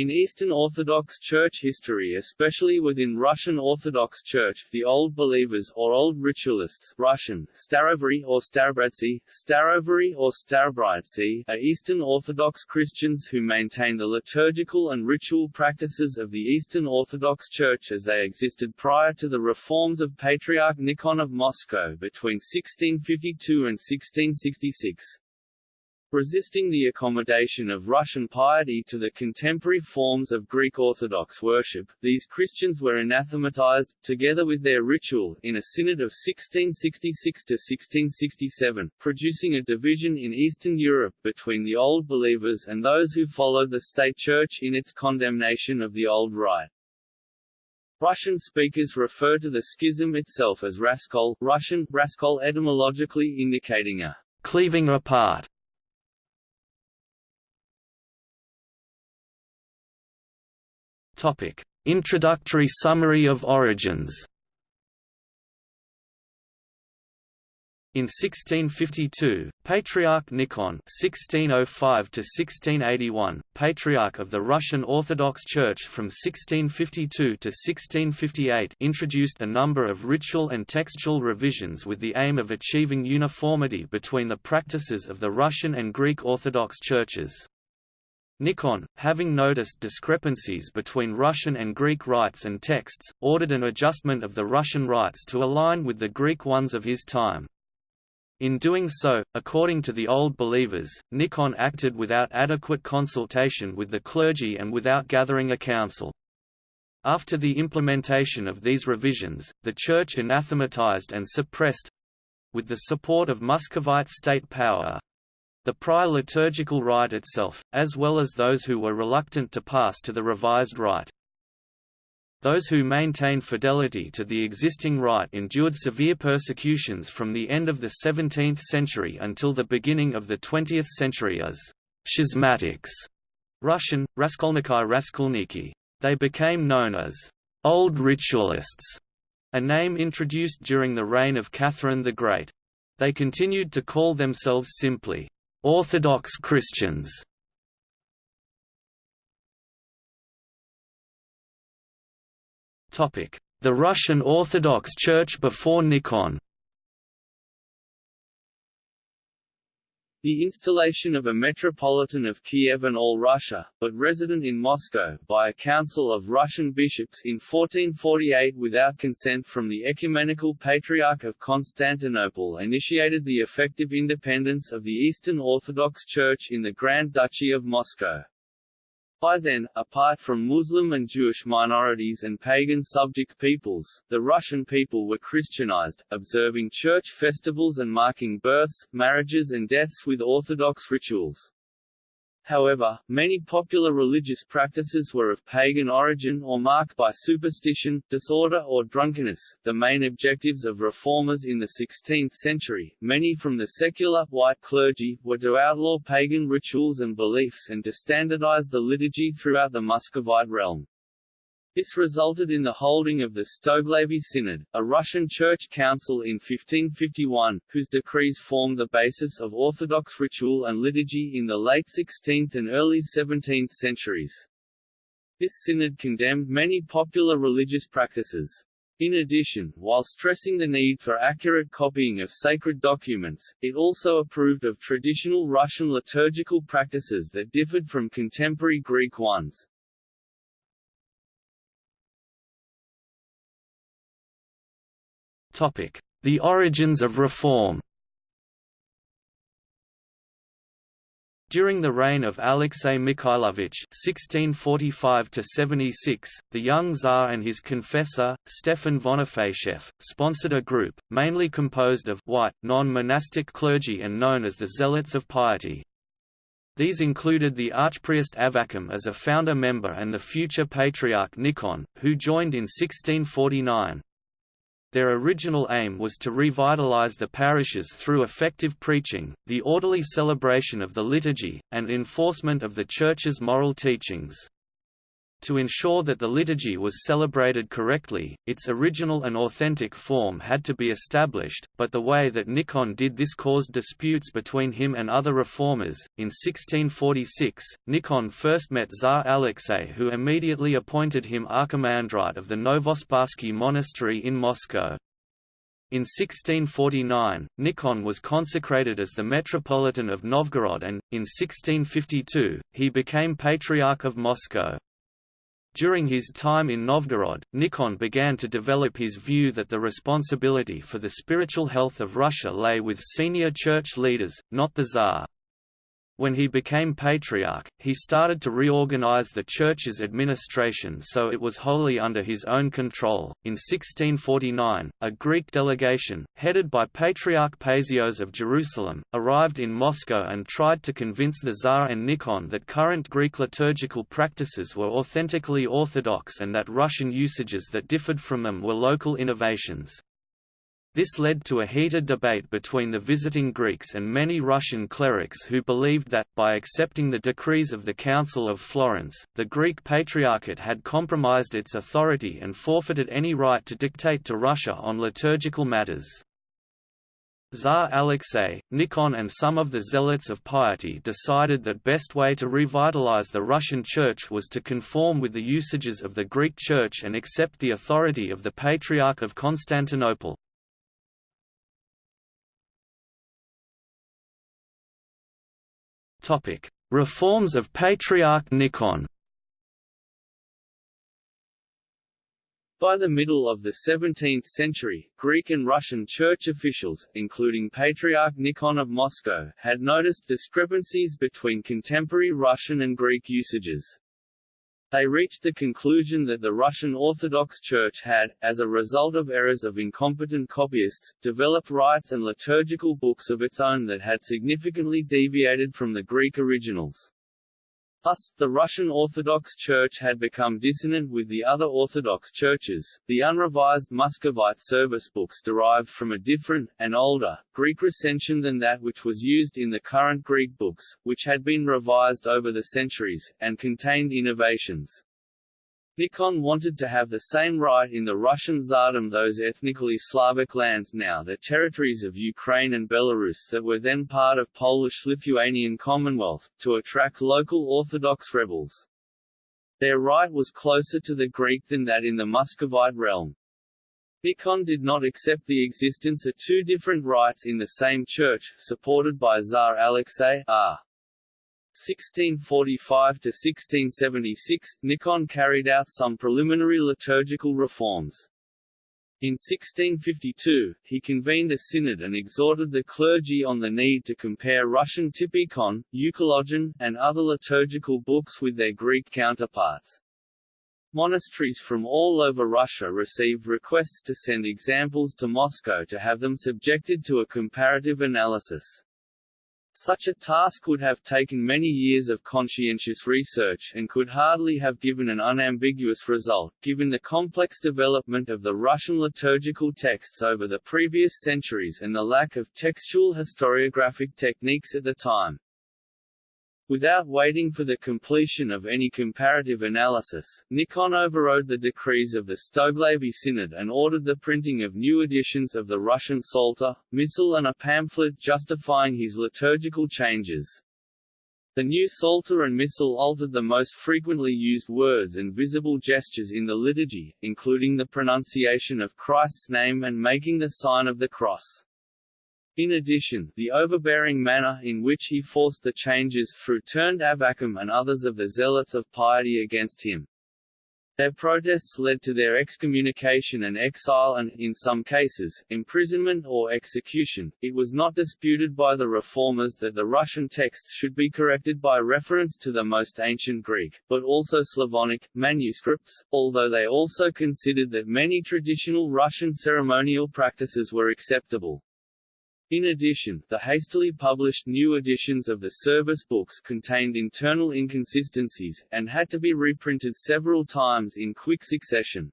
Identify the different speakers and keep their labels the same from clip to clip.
Speaker 1: In Eastern Orthodox Church history especially within Russian Orthodox Church the Old Believers or Old Ritualists Russian, Starovary or Starobrytsi, Starovary or Starobrytsi are Eastern Orthodox Christians who maintain the liturgical and ritual practices of the Eastern Orthodox Church as they existed prior to the reforms of Patriarch Nikon of Moscow between 1652 and 1666. Resisting the accommodation of Russian piety to the contemporary forms of Greek Orthodox worship, these Christians were anathematized, together with their ritual, in a synod of 1666–1667, producing a division in Eastern Europe between the Old Believers and those who followed the state church in its condemnation of the Old Rite. Russian speakers refer to the schism itself as Raskol Russian, Raskol etymologically indicating a cleaving apart
Speaker 2: Topic: Introductory summary of origins. In 1652, Patriarch Nikon (1605–1681), Patriarch of the Russian Orthodox Church from 1652 to 1658, introduced a number of ritual and textual revisions with the aim of achieving uniformity between the practices of the Russian and Greek Orthodox churches. Nikon, having noticed discrepancies between Russian and Greek rites and texts, ordered an adjustment of the Russian rites to align with the Greek ones of his time. In doing so, according to the Old Believers, Nikon acted without adequate consultation with the clergy and without gathering a council. After the implementation of these revisions, the Church anathematized and suppressed—with the support of Muscovite state power, the prior liturgical rite itself, as well as those who were reluctant to pass to the revised rite. Those who maintained fidelity to the existing rite endured severe persecutions from the end of the 17th century until the beginning of the 20th century as schismatics Russian, Raskolnikai Raskolniki. They became known as Old Ritualists, a name introduced during the reign of Catherine the Great. They continued to call themselves simply Orthodox Christians. The Russian Orthodox Church before Nikon
Speaker 1: The installation of a Metropolitan of Kiev and all Russia, but resident in Moscow, by a council of Russian bishops in 1448 without consent from the Ecumenical Patriarch of Constantinople initiated the effective independence of the Eastern Orthodox Church in the Grand Duchy of Moscow. By then, apart from Muslim and Jewish minorities and pagan subject peoples, the Russian people were Christianized, observing church festivals and marking births, marriages and deaths with Orthodox rituals. However, many popular religious practices were of pagan origin or marked by superstition, disorder or drunkenness. The main objectives of reformers in the 16th century, many from the secular, white clergy, were to outlaw pagan rituals and beliefs and to standardize the liturgy throughout the Muscovite realm. This resulted in the holding of the Stoglavy Synod, a Russian church council in 1551, whose decrees formed the basis of Orthodox ritual and liturgy in the late 16th and early 17th centuries. This synod condemned many popular religious practices. In addition, while stressing the need for accurate copying of sacred documents, it also approved of traditional Russian liturgical practices that differed from contemporary Greek ones.
Speaker 2: The origins of reform During the reign of Alexei Mikhailovich (1645–76), the young Tsar and his confessor Stefan Vonifatiev sponsored a group, mainly composed of white, non-monastic clergy and known as the Zealots of Piety. These included the Archpriest Avvakum as a founder member and the future Patriarch Nikon, who joined in 1649. Their original aim was to revitalize the parishes through effective preaching, the orderly celebration of the liturgy, and enforcement of the Church's moral teachings. To ensure that the liturgy was celebrated correctly, its original and authentic form had to be established, but the way that Nikon did this caused disputes between him and other reformers. In 1646, Nikon first met Tsar Alexei, who immediately appointed him archimandrite of the Novospassky monastery in Moscow. In 1649, Nikon was consecrated as the Metropolitan of Novgorod and, in 1652, he became Patriarch of Moscow. During his time in Novgorod, Nikon began to develop his view that the responsibility for the spiritual health of Russia lay with senior church leaders, not the Tsar. When he became patriarch, he started to reorganize the church's administration so it was wholly under his own control. In 1649, a Greek delegation, headed by Patriarch Paisios of Jerusalem, arrived in Moscow and tried to convince the Tsar and Nikon that current Greek liturgical practices were authentically orthodox and that Russian usages that differed from them were local innovations. This led to a heated debate between the visiting Greeks and many Russian clerics who believed that, by accepting the decrees of the Council of Florence, the Greek Patriarchate had compromised its authority and forfeited any right to dictate to Russia on liturgical matters. Tsar Alexei, Nikon and some of the zealots of piety decided that best way to revitalize the Russian Church was to conform with the usages of the Greek Church and accept the authority of the Patriarch of Constantinople. Reforms of Patriarch Nikon
Speaker 1: By the middle of the 17th century, Greek and Russian church officials, including Patriarch Nikon of Moscow, had noticed discrepancies between contemporary Russian and Greek usages. They reached the conclusion that the Russian Orthodox Church had, as a result of errors of incompetent copyists, developed rites and liturgical books of its own that had significantly deviated from the Greek originals. Thus, the Russian Orthodox Church had become dissonant with the other Orthodox churches. The unrevised Muscovite service books derived from a different, and older, Greek recension than that which was used in the current Greek books, which had been revised over the centuries, and contained innovations. Nikon wanted to have the same right in the Russian Tsardom those ethnically Slavic lands now the territories of Ukraine and Belarus that were then part of Polish-Lithuanian Commonwealth, to attract local Orthodox rebels. Their right was closer to the Greek than that in the Muscovite realm. Nikon did not accept the existence of two different rites in the same church, supported by Tsar Alexei R. 1645–1676, Nikon carried out some preliminary liturgical reforms. In 1652, he convened a synod and exhorted the clergy on the need to compare Russian Typikon, Euchologion, and other liturgical books with their Greek counterparts. Monasteries from all over Russia received requests to send examples to Moscow to have them subjected to a comparative analysis. Such a task would have taken many years of conscientious research and could hardly have given an unambiguous result, given the complex development of the Russian liturgical texts over the previous centuries and the lack of textual historiographic techniques at the time. Without waiting for the completion of any comparative analysis, Nikon overrode the decrees of the Stoglavy Synod and ordered the printing of new editions of the Russian Psalter, Missal and a pamphlet justifying his liturgical changes. The new Psalter and Missal altered the most frequently used words and visible gestures in the liturgy, including the pronunciation of Christ's name and making the sign of the cross. In addition, the overbearing manner in which he forced the changes through turned Avvakum and others of the zealots of piety against him. Their protests led to their excommunication and exile and, in some cases, imprisonment or execution. It was not disputed by the reformers that the Russian texts should be corrected by reference to the most ancient Greek, but also Slavonic, manuscripts, although they also considered that many traditional Russian ceremonial practices were acceptable. In addition, the hastily published new editions of the service books contained internal inconsistencies, and had to be reprinted several times in quick succession.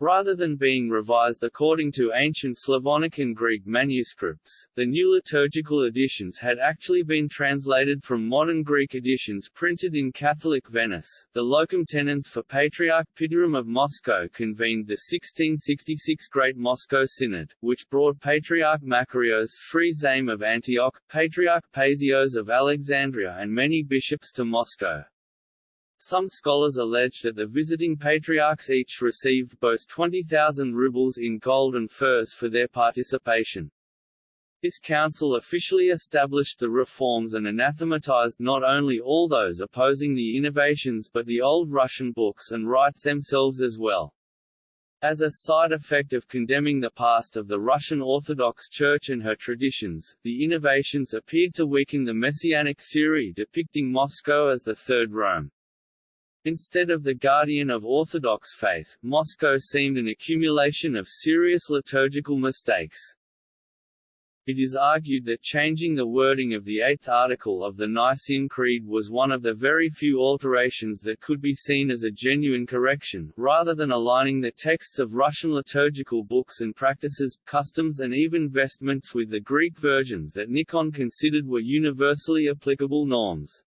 Speaker 1: Rather than being revised according to ancient Slavonic and Greek manuscripts, the new liturgical editions had actually been translated from modern Greek editions printed in Catholic Venice. The locum tenens for Patriarch Pitirim of Moscow convened the 1666 Great Moscow Synod, which brought Patriarch Makarios Zaim of Antioch, Patriarch Paisios of Alexandria and many bishops to Moscow. Some scholars allege that the visiting patriarchs each received both 20,000 rubles in gold and furs for their participation. This council officially established the reforms and anathematized not only all those opposing the innovations but the old Russian books and rites themselves as well. As a side effect of condemning the past of the Russian Orthodox Church and her traditions, the innovations appeared to weaken the messianic theory depicting Moscow as the Third Rome. Instead of the guardian of Orthodox faith, Moscow seemed an accumulation of serious liturgical mistakes. It is argued that changing the wording of the eighth article of the Nicene Creed was one of the very few alterations that could be seen as a genuine correction, rather than aligning the texts of Russian liturgical books and practices, customs and even vestments with the Greek versions that Nikon considered were universally applicable norms.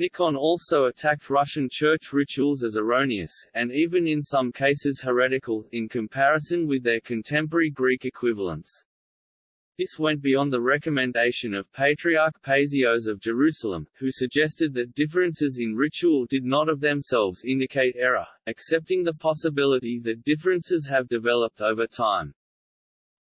Speaker 1: Nikon also attacked Russian church rituals as erroneous, and even in some cases heretical, in comparison with their contemporary Greek equivalents. This went beyond the recommendation of Patriarch Paisios of Jerusalem, who suggested that differences in ritual did not of themselves indicate error, accepting the possibility that differences have developed over time.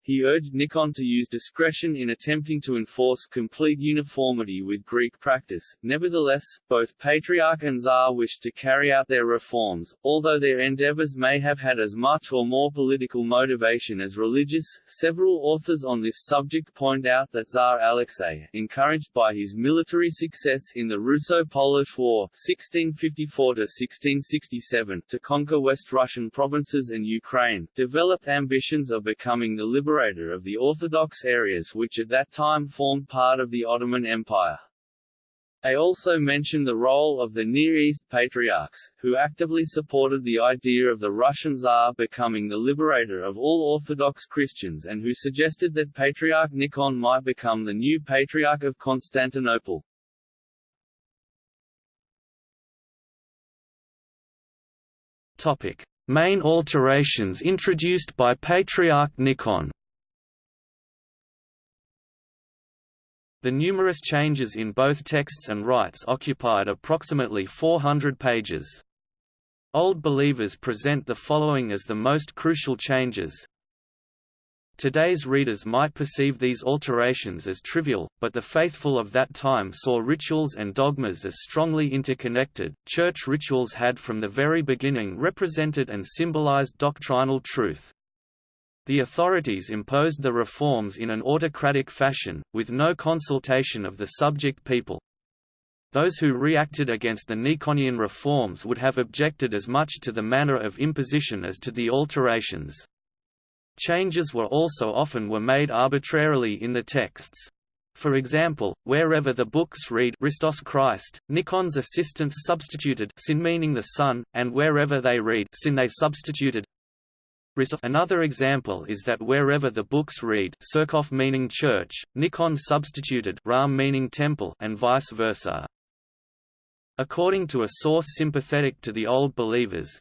Speaker 1: He urged Nikon to use discretion in attempting to enforce complete uniformity with Greek practice. Nevertheless, both Patriarch and Tsar wished to carry out their reforms, although their endeavors may have had as much or more political motivation as religious. Several authors on this subject point out that Tsar Alexei, encouraged by his military success in the Russo-Polish War (1654–1667) to conquer West Russian provinces and Ukraine, developed ambitions of becoming the liberator liberator of the Orthodox areas which at that time formed part of the Ottoman Empire. They also mention the role of the Near East Patriarchs, who actively supported the idea of the Russian Tsar becoming the liberator of all Orthodox Christians and who suggested that Patriarch Nikon might become the new Patriarch of Constantinople.
Speaker 2: Topic. Main alterations introduced by Patriarch Nikon The numerous changes in both texts and rites occupied approximately 400 pages. Old believers present the following as the most crucial changes. Today's readers might perceive these alterations as trivial, but the faithful of that time saw rituals and dogmas as strongly interconnected. Church rituals had from the very beginning represented and symbolized doctrinal truth. The authorities imposed the reforms in an autocratic fashion, with no consultation of the subject people. Those who reacted against the Nikonian reforms would have objected as much to the manner of imposition as to the alterations. Changes were also often were made arbitrarily in the texts. For example, wherever the books read Christos Christ, Nikon's assistants substituted sin meaning the Son, and wherever they read sin they substituted Another example is that wherever the books read Surkov meaning church, Nikon substituted Ram meaning temple and vice versa. According to a source sympathetic to the Old Believers,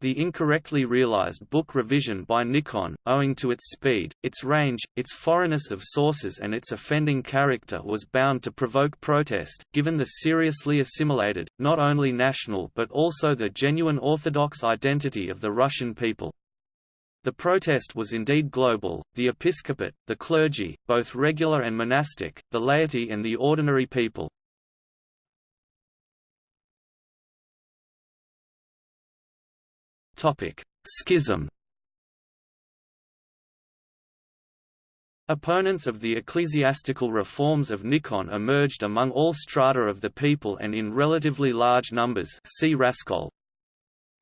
Speaker 2: the incorrectly realized book revision by Nikon, owing to its speed, its range, its foreignness of sources and its offending character was bound to provoke protest, given the seriously assimilated, not only national but also the genuine Orthodox identity of the Russian people. The protest was indeed global, the episcopate, the clergy, both regular and monastic, the laity and the ordinary people, Schism Opponents of the ecclesiastical reforms of Nikon emerged among all strata of the people and in relatively large numbers see Raskol.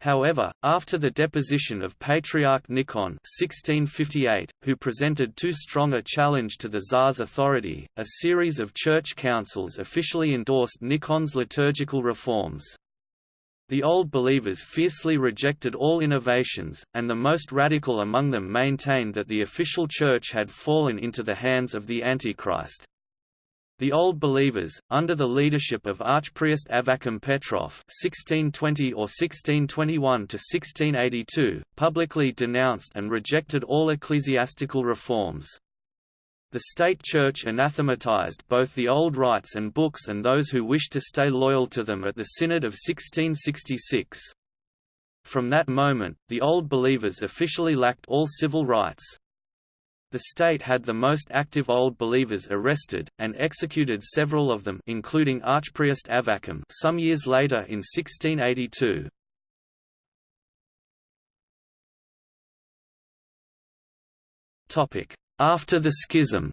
Speaker 2: However, after the deposition of Patriarch Nikon 1658, who presented too strong a challenge to the Tsar's authority, a series of church councils officially endorsed Nikon's liturgical reforms. The Old Believers fiercely rejected all innovations, and the most radical among them maintained that the official church had fallen into the hands of the Antichrist. The Old Believers, under the leadership of Archpriest Avvakum Petrov (1620 or 1621 to 1682), publicly denounced and rejected all ecclesiastical reforms. The state church anathematized both the old rites and books and those who wished to stay loyal to them at the Synod of 1666. From that moment, the Old Believers officially lacked all civil rights. The state had the most active Old Believers arrested, and executed several of them including Archpriest Avvakum some years later in 1682. After the schism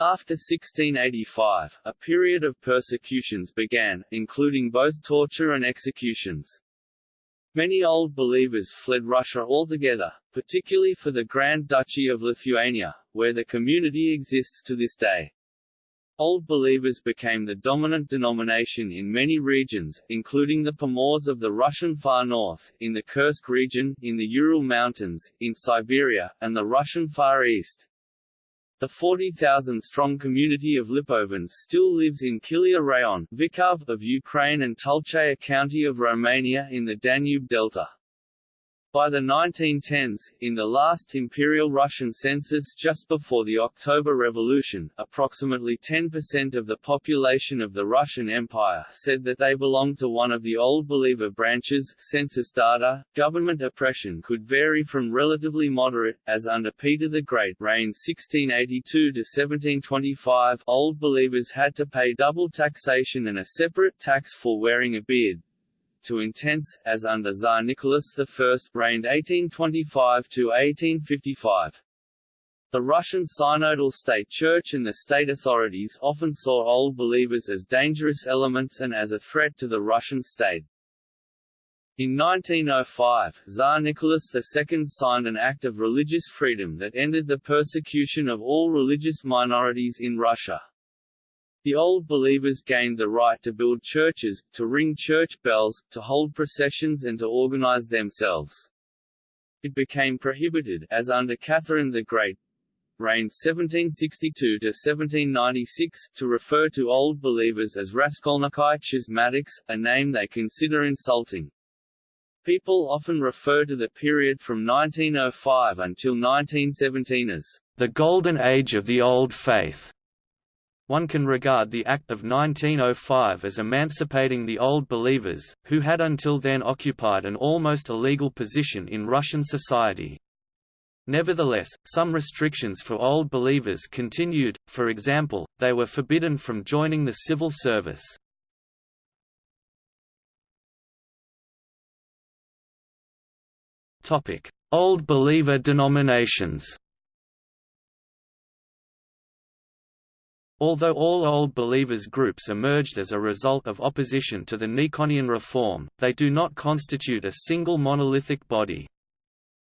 Speaker 1: After 1685, a period of persecutions began, including both torture and executions. Many Old Believers fled Russia altogether, particularly for the Grand Duchy of Lithuania, where the community exists to this day. Old Believers became the dominant denomination in many regions, including the Pomors of the Russian far north, in the Kursk region, in the Ural Mountains, in Siberia, and the Russian far east. The 40,000-strong community of Lipovans still lives in Kilia Rayon Vylkove of Ukraine and Tulcea County of Romania in the Danube Delta. By the 1910s, in the last Imperial Russian census just before the October Revolution, approximately 10% of the population of the Russian Empire said that they belonged to one of the Old Believer branches. Census data, government oppression could vary from relatively moderate, as under Peter the Great reigned 1682 to 1725 Old Believers had to pay double taxation and a separate tax for wearing a beard, to intense, as under Tsar Nicholas I reigned 1825–1855. The Russian synodal state church and the state authorities often saw Old Believers as dangerous elements and as a threat to the Russian state. In 1905, Tsar Nicholas II signed an act of religious freedom that ended the persecution of all religious minorities in Russia. The Old Believers gained the right to build churches, to ring church bells, to hold processions and to organize themselves. It became prohibited as under Catherine the Great, reigned 1762 to 1796, to refer to Old Believers as Raskolnikai Schismatics, a name they consider insulting. People often refer to the period from 1905 until 1917 as the Golden Age of the Old Faith. One can regard the Act of 1905 as emancipating the Old Believers, who had until then occupied an almost illegal position in Russian society. Nevertheless, some restrictions for Old Believers continued, for example, they were forbidden from joining the civil service. Old Believer denominations Although all Old Believers groups emerged as a result of opposition to the Nikonian reform, they do not constitute a single monolithic body.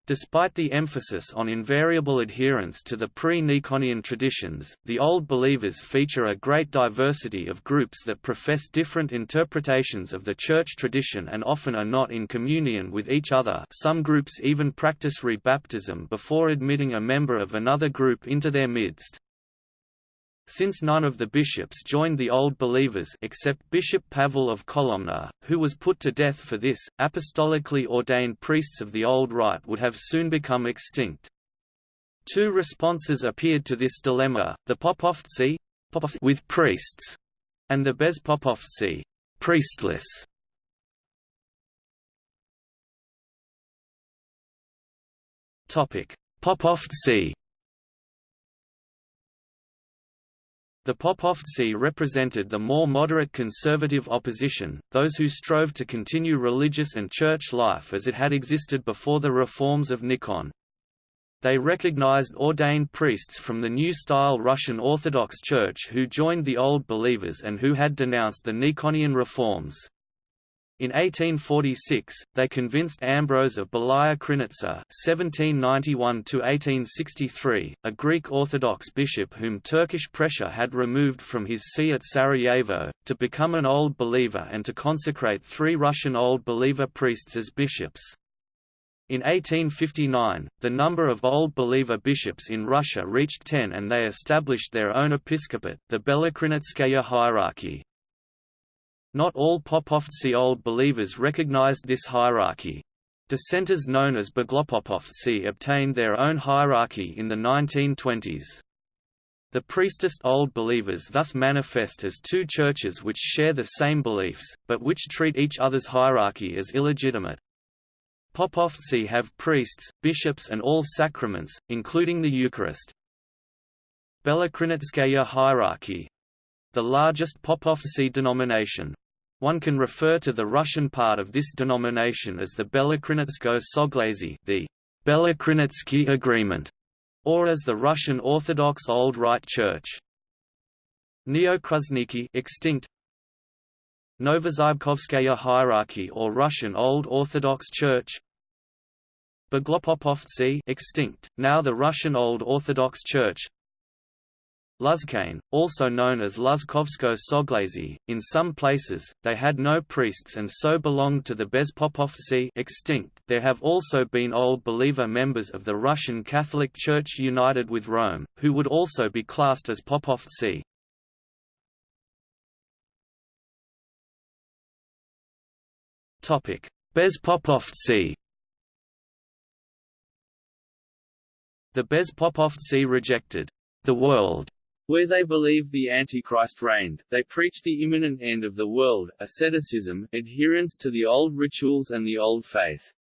Speaker 1: Despite the emphasis on invariable adherence to the pre-Nikonian traditions, the Old Believers feature a great diversity of groups that profess different interpretations of the church tradition and often are not in communion with each other some groups even practice rebaptism before admitting a member of another group into their midst. Since none of the bishops joined the Old Believers except Bishop Pavel of Kolomna, who was put to death for this, apostolically ordained priests of the Old Rite would have soon become extinct. Two responses appeared to this dilemma, the Popovtsi with priests, and the Bezpopovtsi priestless. Popovtsi The Popovtsi represented the more moderate conservative opposition, those who strove to continue religious and church life as it had existed before the reforms of Nikon. They recognized ordained priests from the New-Style Russian Orthodox Church who joined the Old Believers and who had denounced the Nikonian reforms.
Speaker 2: In 1846, they convinced Ambrose of Belaya Krinitsa (1791–1863), a Greek Orthodox bishop whom Turkish pressure had removed from his see at Sarajevo, to become an Old Believer and to consecrate three Russian Old Believer priests as bishops. In 1859, the number of Old Believer bishops in Russia reached ten and they established their own episcopate, the Belokrinitskaya hierarchy. Not all Popovtsy Old Believers recognized this hierarchy. Dissenters known as Beglopopovtsy obtained their own hierarchy in the 1920s. The priestess Old Believers thus manifest as two churches which share the same beliefs, but which treat each other's hierarchy as illegitimate. Popovtsy have priests, bishops and all sacraments, including the Eucharist. Belokrinitskaya hierarchy the largest Popovtsy denomination. One can refer to the Russian part of this denomination as the Belokrinitsko Soglazy the Belokrinitsky Agreement, or as the Russian Orthodox Old Rite Church. Neokruzhniki extinct Novozybkovskaya hierarchy or Russian Old Orthodox Church Beglopopovtsy extinct, now the Russian Old Orthodox Church Luzkane, also known as Luzkovsko Soglazy, in some places, they had no priests and so belonged to the Bezpopovtsy extinct. There have also been Old Believer members of the Russian Catholic Church united with Rome, who would also be classed as Popovtsy. Bezpopovtsy The Bezpopovtsy rejected the world
Speaker 1: where they believed the Antichrist reigned, they preached the imminent end of the world, asceticism, adherence to the old rituals and the old faith.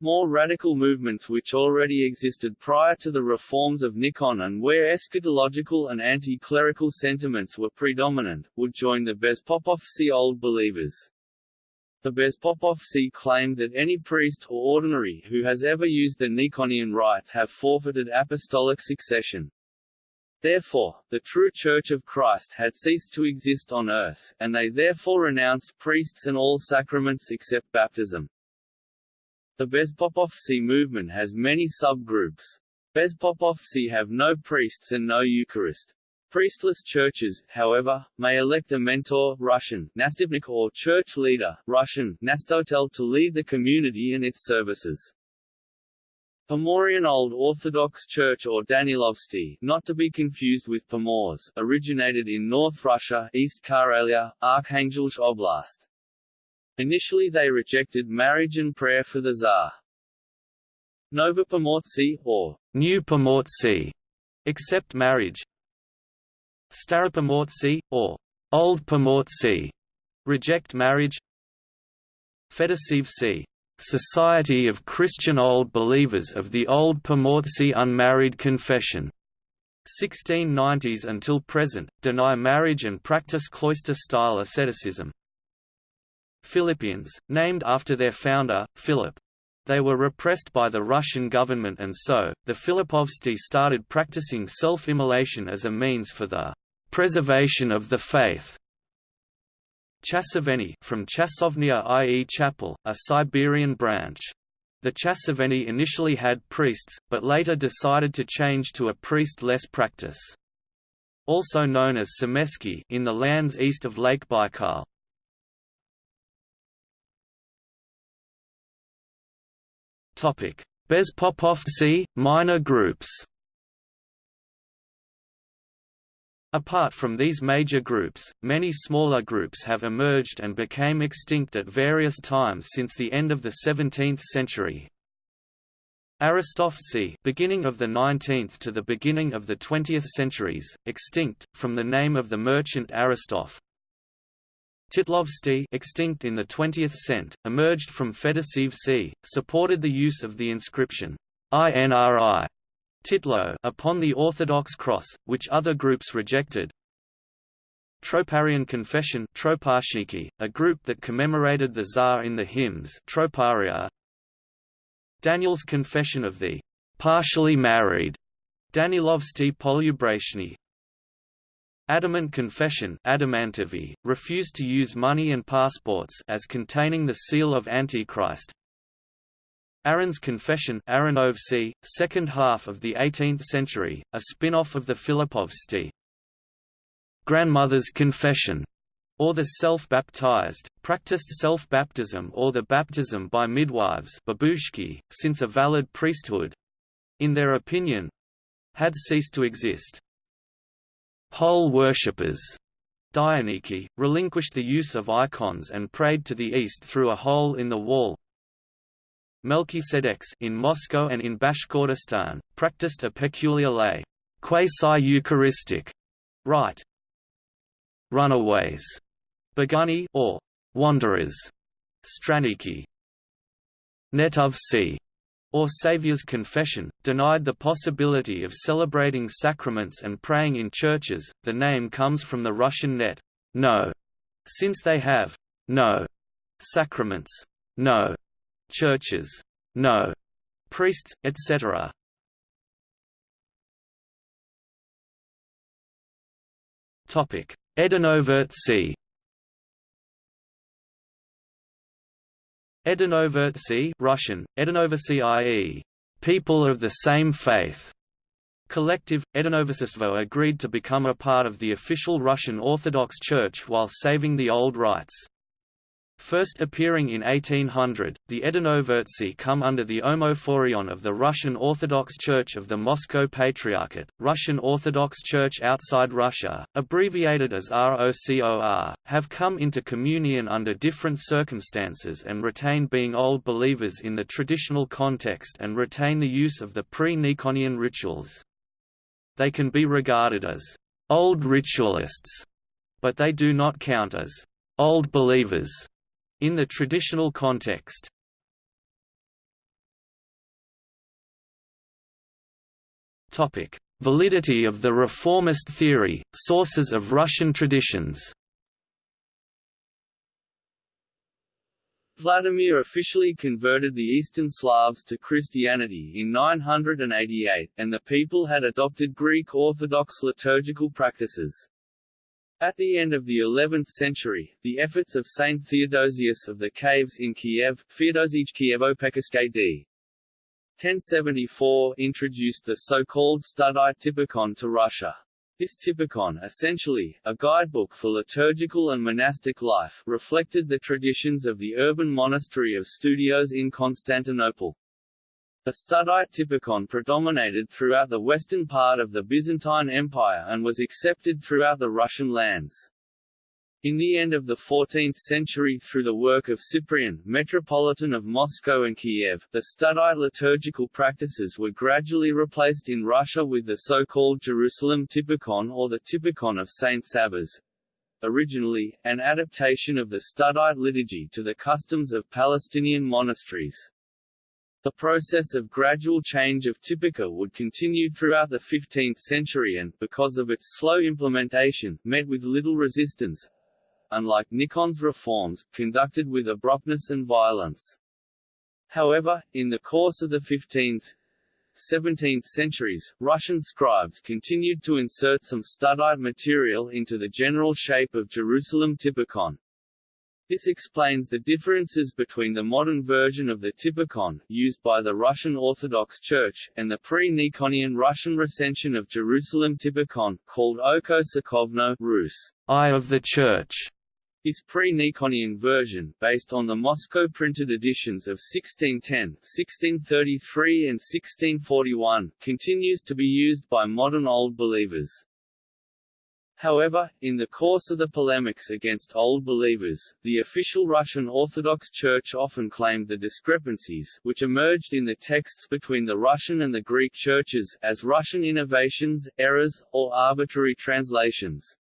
Speaker 1: More radical movements which already existed prior to the reforms of Nikon and where eschatological and anti-clerical sentiments were predominant, would join the Bezpopovtsy Old Believers. The Bezpopovtsy claimed that any priest or ordinary who has ever used the Nikonian rites have forfeited apostolic succession. Therefore, the true Church of Christ had ceased to exist on earth, and they therefore renounced priests and all sacraments except baptism. The Bezpopovtsy movement has many subgroups. Bezpopovtsy have no priests and no Eucharist. Priestless churches, however, may elect a mentor Russian, or church leader Russian, Nastotel to lead the community and its services. Pomorian Old Orthodox Church or Danilovsky not to be confused with Pomors, originated in North Russia East Karelia, Arkhangelsk Oblast. Initially they rejected marriage and prayer for the Tsar. Novopomortsy, or
Speaker 2: New Pomortsy, accept marriage. Staropomortsy, or Old Pomortsy, reject marriage. Fedoseevtsy, Society of Christian Old Believers of the Old Pomortsy Unmarried Confession 1690s until present, deny marriage and practice cloister-style asceticism. Philippians, named after their founder, Philip. They were repressed by the Russian government and so, the Filippovtsy started practicing self-immolation as a means for the preservation of the faith. Chasoveni from Chasovnia i.e. chapel, a Siberian branch. The Chasoveni initially had priests, but later decided to change to a priest-less practice. Also known as Semeiskie in the lands east of Lake Baikal. Bezpopovtsy, minor groups Apart from these major groups, many smaller groups have emerged and became extinct at various times since the end of the 17th century. Aristovtsy beginning of the 19th to the beginning of the 20th centuries, extinct, from the name of the merchant Aristov. Titlovtsy extinct in the 20th cent, emerged from Fedoseevtsy, supported the use of the inscription, INRI Titlo upon the Orthodox cross, which other groups rejected. Troparian Confession a group that commemorated the Tsar in the hymns Troparia. Daniel's Confession of the partially married Danilovsky Polubrachny Adamant Confession refused to use money and passports as containing the seal of Antichrist. Aaron's Confession Aronovci, second half of the 18th century, a spin-off of the Filippovtsy. Grandmother's Confession, or the self-baptized, practiced self-baptism or the baptism by midwives babushki, since a valid priesthood—in their opinion—had ceased to exist. Pole worshippers Dyrniki, relinquished the use of icons and prayed to the east through a hole in the wall, Melchizedeks in Moscow and in Bashkortostan, practiced a peculiar lay, quasi-Eucharistic rite. Runaways, Beguny or wanderers, Stranniki. Netovci, or Saviour's Confession, denied the possibility of celebrating sacraments and praying in churches. The name comes from the Russian net, no, since they have no sacraments, no churches, no priests, etc. Topic: Edinovertsi. Edinovertsi Russian, Edinovertsi people of the same faith. Collective, Edinoversistvo agreed to become a part of the official Russian Orthodox Church while saving the old rites. First appearing in 1800, the Edinovertsi come under the Omophorion of the Russian Orthodox Church of the Moscow Patriarchate, Russian Orthodox Church outside Russia, abbreviated as ROCOR, have come into communion under different circumstances and retain being old believers in the traditional context and retain the use of the pre-Nikonian rituals. They can be regarded as old ritualists, but they do not count as old believers in the traditional context. Topic: Validity of the reformist theory, sources of Russian traditions.
Speaker 1: Vladimir officially converted the Eastern Slavs to Christianity in 988, and the people had adopted Greek Orthodox liturgical practices. At the end of the 11th century, the efforts of Saint Theodosius of the Caves in Kiev, Feodosij Kievo-Pechersky d. 1074 introduced the so-called Studite Typikon to Russia. This Typikon essentially, a guidebook for liturgical and monastic life reflected the traditions of the urban monastery of Studios in Constantinople. The Studite typikon predominated throughout the western part of the Byzantine Empire and was accepted throughout the Russian lands. In the end of the 14th century through the work of Cyprian, Metropolitan of Moscow and Kiev, the Studite liturgical practices were gradually replaced in Russia with the so-called Jerusalem Typikon or the Typikon of Saint Sabas, originally, an adaptation of the Studite liturgy to the customs of Palestinian monasteries. The process of gradual change of Typica would continue throughout the 15th century and, because of its slow implementation, met with little resistance, unlike Nikon's reforms, conducted with abruptness and violence. However, in the course of the 15th, 17th centuries, Russian scribes continued to insert some studite material into the general shape of Jerusalem Typikon. This explains the differences between the modern version of the Typikon, used by the Russian Orthodox Church, and the pre-Nikonian Russian recension of Jerusalem Typikon, called Oko Sokovno Rus, Eye of the Church. This pre-Nikonian version, based on the Moscow printed editions of 1610, 1633 and 1641, continues to be used by modern Old Believers. However, in the course of the polemics against Old Believers, the official Russian Orthodox Church often claimed the discrepancies which emerged in the texts between the Russian and the Greek churches as Russian innovations, errors, or arbitrary translations.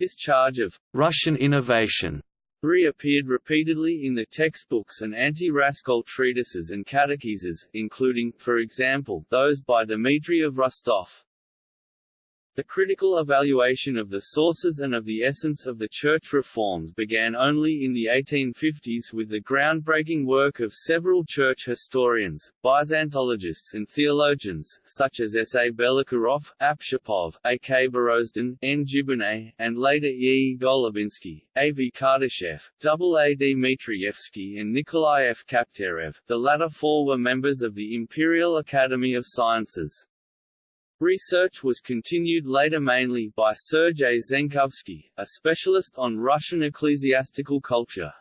Speaker 1: This charge of Russian innovation reappeared repeatedly in the textbooks and anti-Raskol treatises and catechises, including, for example, those by Dmitry of Rostov. The critical evaluation of the sources and of the essence of the church reforms began only in the 1850s with the groundbreaking work of several church historians, Byzantologists and theologians, such as S. A. Belokurov, Apshapov, A. K. Borozdin, N. Gibbenet, and later E. E. Golubinsky, A. V. Kartashev, A. A. Dmitrievsky and Nikolai F. Kapterev. The latter four were members of the Imperial Academy of Sciences. Research was continued later mainly by Sergei Zenkovsky, a specialist on Russian ecclesiastical culture.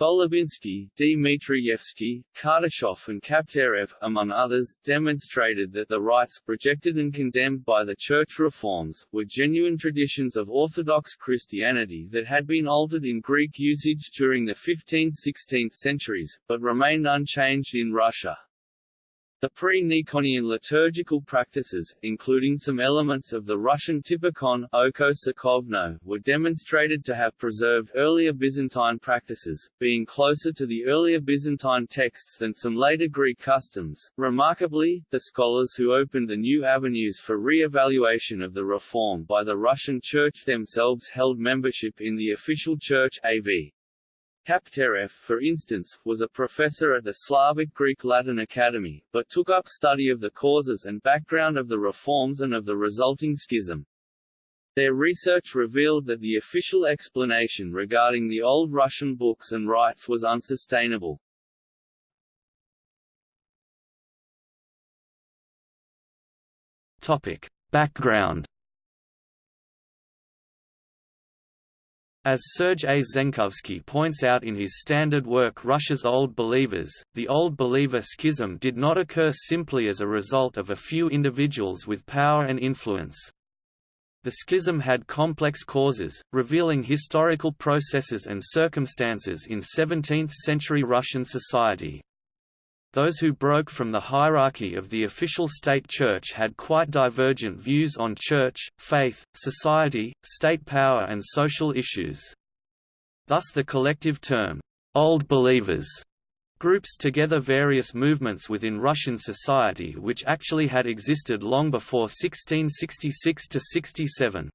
Speaker 1: Golubinsky, Dmitrievsky, Kartashev and Kapterev, among others, demonstrated that the rites, rejected and condemned by the church reforms, were genuine traditions of Orthodox Christianity that had been altered in Greek usage during the 15th–16th centuries, but remained unchanged in Russia. The pre-Nikonian liturgical practices, including some elements of the Russian typikon oko were demonstrated to have preserved earlier Byzantine practices, being closer to the earlier Byzantine texts than some later Greek customs. Remarkably, the scholars who opened the new avenues for re-evaluation of the reform by the Russian Church themselves held membership in the official church AV. Kapterev, for instance, was a professor at the Slavic Greek Latin Academy, but took up study of the causes and background of the reforms and of the resulting schism. Their research revealed that the official explanation regarding the old Russian books and rites was unsustainable.
Speaker 2: Topic. Background As Sergei Zenkovsky points out in his standard work Russia's Old Believers, the Old Believer schism did not occur simply as a result of a few individuals with power and influence. The schism had complex causes, revealing historical processes and circumstances in 17th-century Russian society. Those who broke from the hierarchy of the official state church had quite divergent views on church, faith, society, state power and social issues. Thus the collective term, Old Believers, groups together various movements within Russian society which actually had existed long before 1666–67.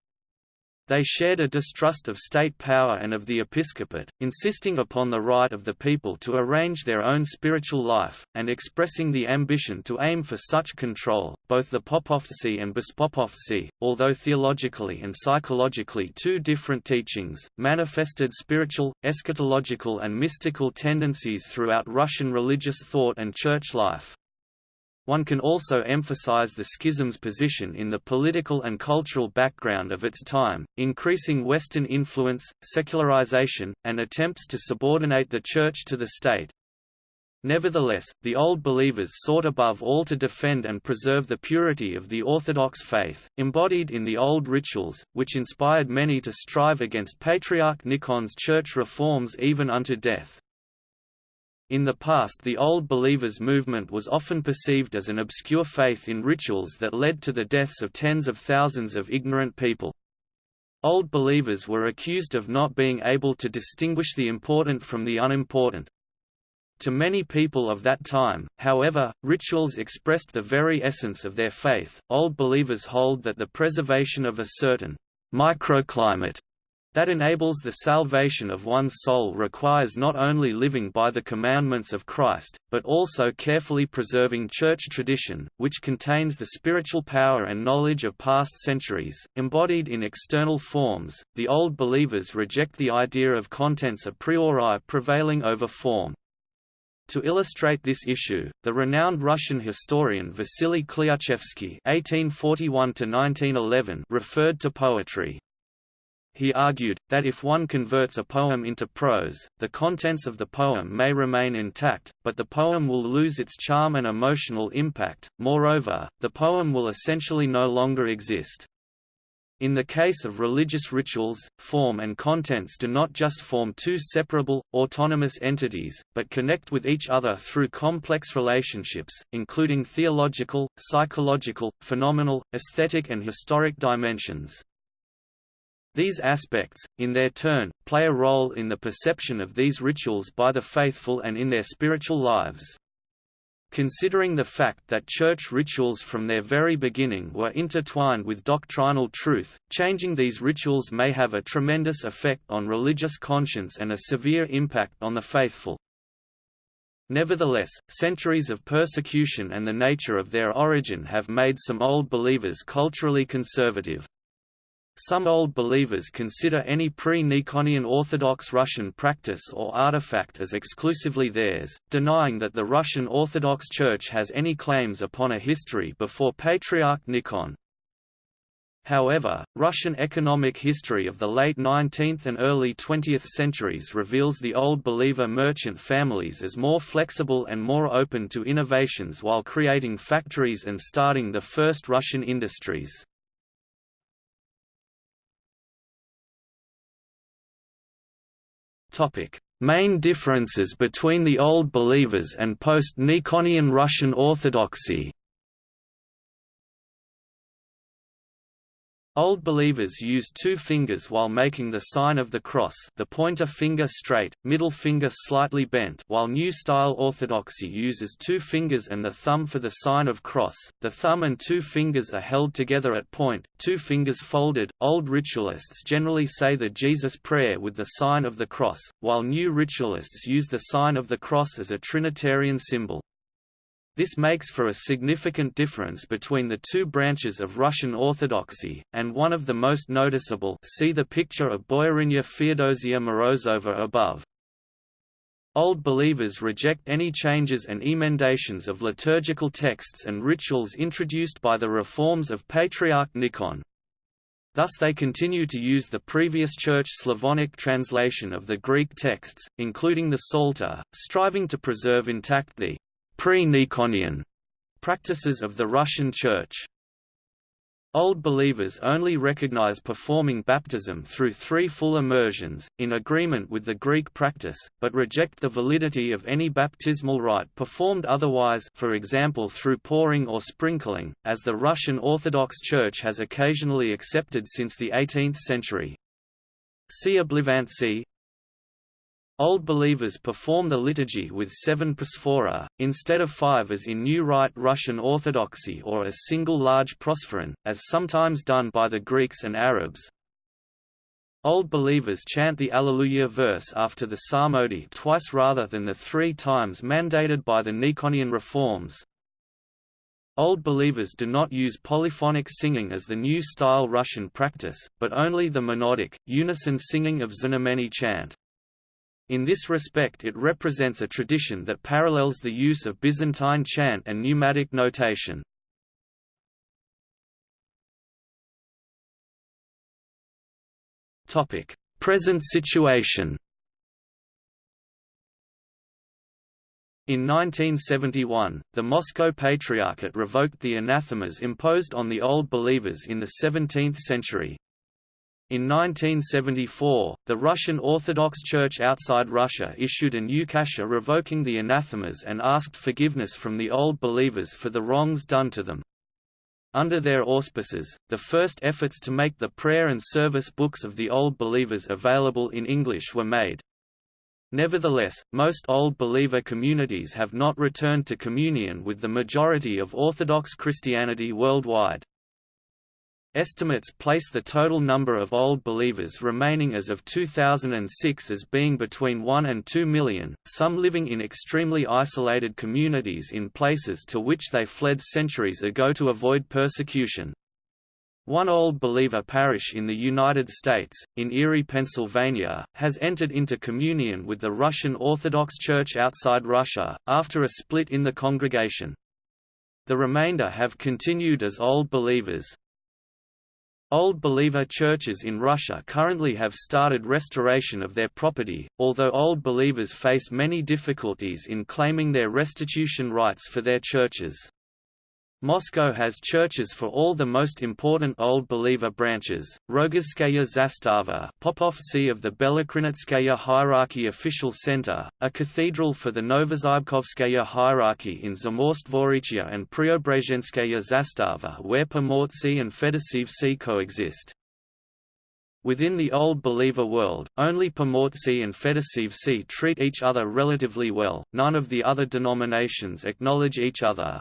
Speaker 2: They shared a distrust of state power and of the episcopate, insisting upon the right of the people to arrange their own spiritual life, and expressing the ambition to aim for such control. Both the Popovtsy and Bespopovtsy, although theologically and psychologically two different teachings, manifested spiritual, eschatological, and mystical tendencies throughout Russian religious thought and church life. One can also emphasize the schism's position in the political and cultural background of its time, increasing Western influence, secularization, and attempts to subordinate the Church to the state. Nevertheless, the Old Believers sought above all to defend and preserve the purity of the Orthodox faith, embodied in the old rituals, which inspired many to strive against Patriarch Nikon's church reforms even unto death. In the past the Old Believers movement was often perceived as an obscure faith in rituals that led to the deaths of tens of thousands of ignorant people. Old Believers were accused of not being able to distinguish the important from the unimportant. To many people of that time, however, rituals expressed the very essence of their faith. Old Believers hold that the preservation of a certain microclimate that enables the salvation of one's soul requires not only living by the commandments of Christ, but also carefully preserving church tradition, which contains the spiritual power and knowledge of past centuries, embodied in external forms. The Old Believers reject the idea of contents a priori prevailing over form. To illustrate this issue, the renowned Russian historian Vasily Klyuchevsky (1841–1911) referred to poetry he argued, that if one converts a poem into prose, the contents of the poem may remain intact, but the poem will lose its charm and emotional impact, moreover, the poem will essentially no longer exist. In the case of religious rituals, form and contents do not just form two separable, autonomous entities, but connect with each other through complex relationships, including theological, psychological, phenomenal, aesthetic and historic dimensions. These aspects, in their turn, play a role in the perception of these rituals by the faithful and in their spiritual lives. Considering the fact that church rituals from their very beginning were intertwined with doctrinal truth, changing these rituals may have a tremendous effect on religious conscience and a severe impact on the faithful. Nevertheless, centuries of persecution and the nature of their origin have made some Old Believers culturally conservative. Some Old Believers consider any pre-Nikonian Orthodox Russian practice or artifact as exclusively theirs, denying that the Russian Orthodox Church has any claims upon a history before Patriarch Nikon. However, Russian economic history of the late 19th and early 20th centuries reveals the Old Believer merchant families as more flexible and more open to innovations while creating factories and starting the first Russian industries. Main differences between the Old Believers and post-Nikonian Russian Orthodoxy Old believers use two fingers while making the sign of the cross the pointer finger straight, middle finger slightly bent while New Style Orthodoxy uses two fingers and the thumb for the sign of cross, the thumb and two fingers are held together at point, two fingers folded. Old ritualists generally say the Jesus Prayer with the sign of the cross, while new ritualists use the sign of the cross as a Trinitarian symbol. This makes for a significant difference between the two branches of Russian Orthodoxy, and one of the most noticeable see the picture of Boyarinya Feodosia Morozova above. Old believers reject any changes and emendations of liturgical texts and rituals introduced by the reforms of Patriarch Nikon. Thus they continue to use the previous Church Slavonic translation of the Greek texts, including the Psalter, striving to preserve intact the pre-Nikonian practices of the Russian Church. Old believers only recognize performing baptism through three full immersions, in agreement with the Greek practice, but reject the validity of any baptismal rite performed otherwise for example through pouring or sprinkling, as the Russian Orthodox Church has occasionally accepted since the 18th century. See Oblivantsy, Old believers perform the liturgy with seven prosphora, instead of five as in New Rite Russian Orthodoxy or a single large prosphoron, as sometimes done by the Greeks and Arabs. Old believers chant the Alleluia verse after the Psalmody twice rather than the three times mandated by the Nikonian reforms. Old believers do not use polyphonic singing as the new style Russian practice, but only the monodic, unison singing of Znamenny chant. In this respect it represents a tradition that parallels the use of Byzantine chant and neumatic notation. Present situation In 1971, the Moscow Patriarchate revoked the anathemas imposed on the Old Believers in the 17th century, in 1974, the Russian Orthodox Church outside Russia issued an ukase revoking the anathemas and asked forgiveness from the Old Believers for the wrongs done to them. Under their auspices, the first efforts to make the prayer and service books of the Old Believers available in English were made. Nevertheless, most Old Believer communities have not returned to communion with the majority of Orthodox Christianity worldwide. Estimates place the total number of Old Believers remaining as of 2006 as being between 1 and 2 million, some living in extremely isolated communities in places to which they fled centuries ago to avoid persecution. One Old Believer parish in the United States, in Erie, Pennsylvania, has entered into communion with the Russian Orthodox Church outside Russia, after a split in the congregation. The remainder have continued as Old Believers. Old Believer churches in Russia currently have started restoration of their property, although Old Believers face many difficulties in claiming their restitution rights for their churches. Moscow has churches for all the most important Old Believer branches, Rogozhskaya Zastava Popovtsy of the Belokrinitskaya hierarchy official center, a cathedral for the Novozybkovskaya hierarchy in Zamoskvorechye and Preobrazhenskaya Zastava where Pomortsy and Fedoseevtsy coexist. Within the Old Believer world, only Pomortsy and Fedoseevtsy treat each other relatively well, none of the other denominations acknowledge each other.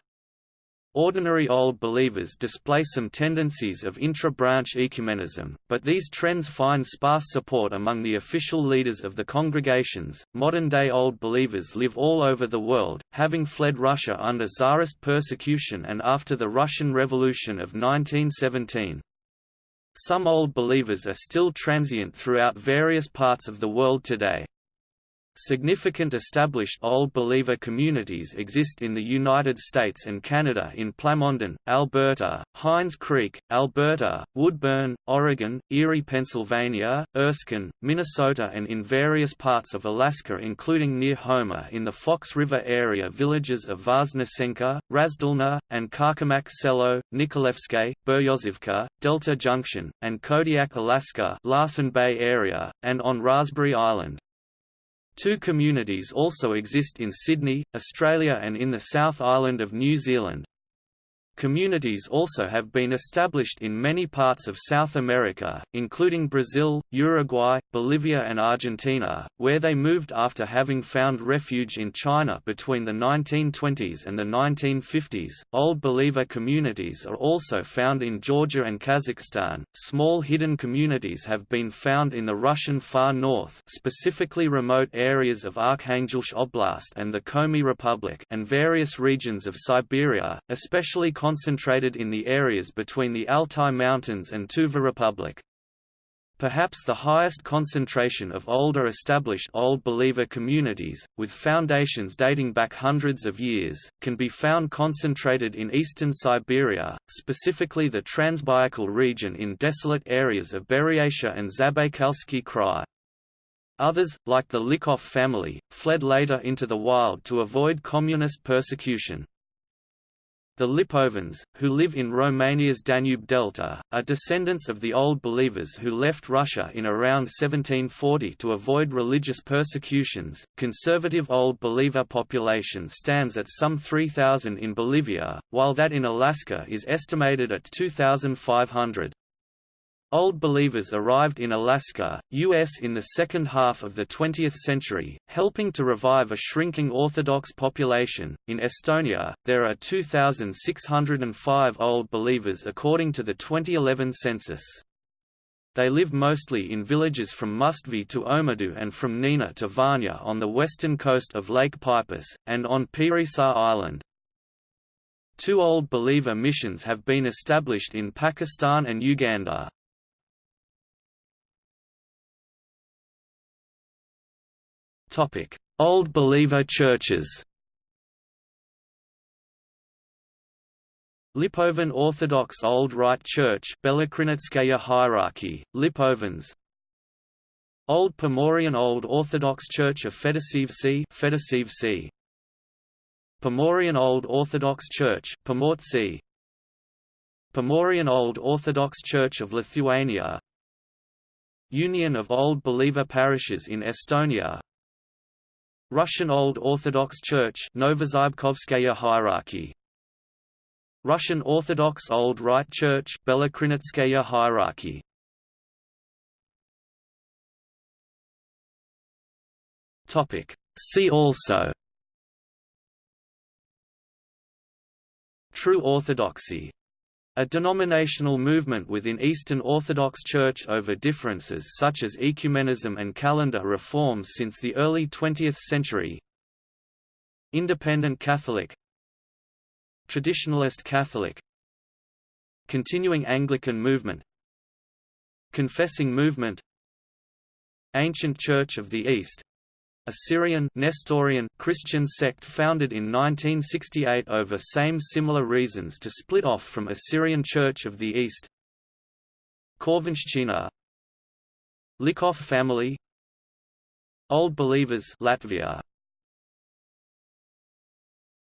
Speaker 2: Ordinary Old Believers display some tendencies of intra-branch ecumenism, but these trends find sparse support among the official leaders of the congregations. Modern-day Old Believers live all over the world, having fled Russia under Tsarist persecution and after the Russian Revolution of 1917. Some Old Believers are still transient throughout various parts of the world today. Significant established Old Believer communities exist in the United States and Canada in Plamondon, Alberta, Hines Creek, Alberta, Woodburn, Oregon, Erie, Pennsylvania, Erskine, Minnesota and in various parts of Alaska including near Homer in the Fox River area villages of Voznesenka, Razdolna, and Kachemak Selo, Nikolaevsk, Beryozivka, Delta Junction, and Kodiak, Alaska Larsen Bay area, and on Raspberry Island. Two communities also exist in Sydney, Australia and in the South Island of New Zealand. Communities also have been established in many parts of South America, including Brazil, Uruguay, Bolivia and Argentina, where they moved after having found refuge in China between the 1920s and the 1950s. Old Believer communities are also found in Georgia and Kazakhstan. Small hidden communities have been found in the Russian far north, specifically remote areas of Arkhangelsk Oblast and the Komi Republic, and various regions of Siberia, especially concentrated in the areas between the Altai Mountains and Tuva Republic. Perhaps the highest concentration of older established Old Believer communities, with foundations dating back hundreds of years, can be found concentrated in eastern Siberia, specifically the Transbaikal region in desolate areas of Buryatia and Zabaykalsky Krai. Others, like the Lykov family, fled later into the wild to avoid communist persecution. The Lipovans, who live in Romania's Danube Delta, are descendants of the Old Believers who left Russia in around 1740 to avoid religious persecutions. Conservative Old Believer population stands at some 3,000 in Bolivia, while that in Alaska is estimated at 2,500. Old Believers arrived in Alaska, U.S. in the second half of the 20th century, helping to revive a shrinking Orthodox population. In Estonia, there are 2,605 Old Believers according to the 2011 census. They live mostly in villages from Mustvee to Omedu and from Nina to Varnja on the western coast of Lake Peipus, and on Piirissaar Island. Two Old Believer missions have been established in Pakistan and Uganda. Old Believer churches. Lipovan Orthodox Old Rite Church Belokrinitskaya hierarchy, Lipovans Old Pomorian Old Orthodox Church of Fedoseevtsy Fedoseevtsy Pomorian Old Orthodox Church Pomortsy Pomorian Old Orthodox Church of Lithuania. Union of Old Believer Parishes in Estonia Russian Old Orthodox Church Novozybkovskaya hierarchy. Russian Orthodox Old Rite Church Belokrinitskaya hierarchy. Topic. See also. True Orthodoxy a denominational movement within Eastern Orthodox Church over differences such as ecumenism and calendar reforms since the early 20th century. Independent Catholic Traditionalist Catholic Continuing Anglican movement Confessing movement Ancient Church of the East a Syrian Nestorian Christian sect founded in 1968 over same similar reasons to split off from Assyrian Church of the East. Korvenshchina Lykov family. Old Believers Latvia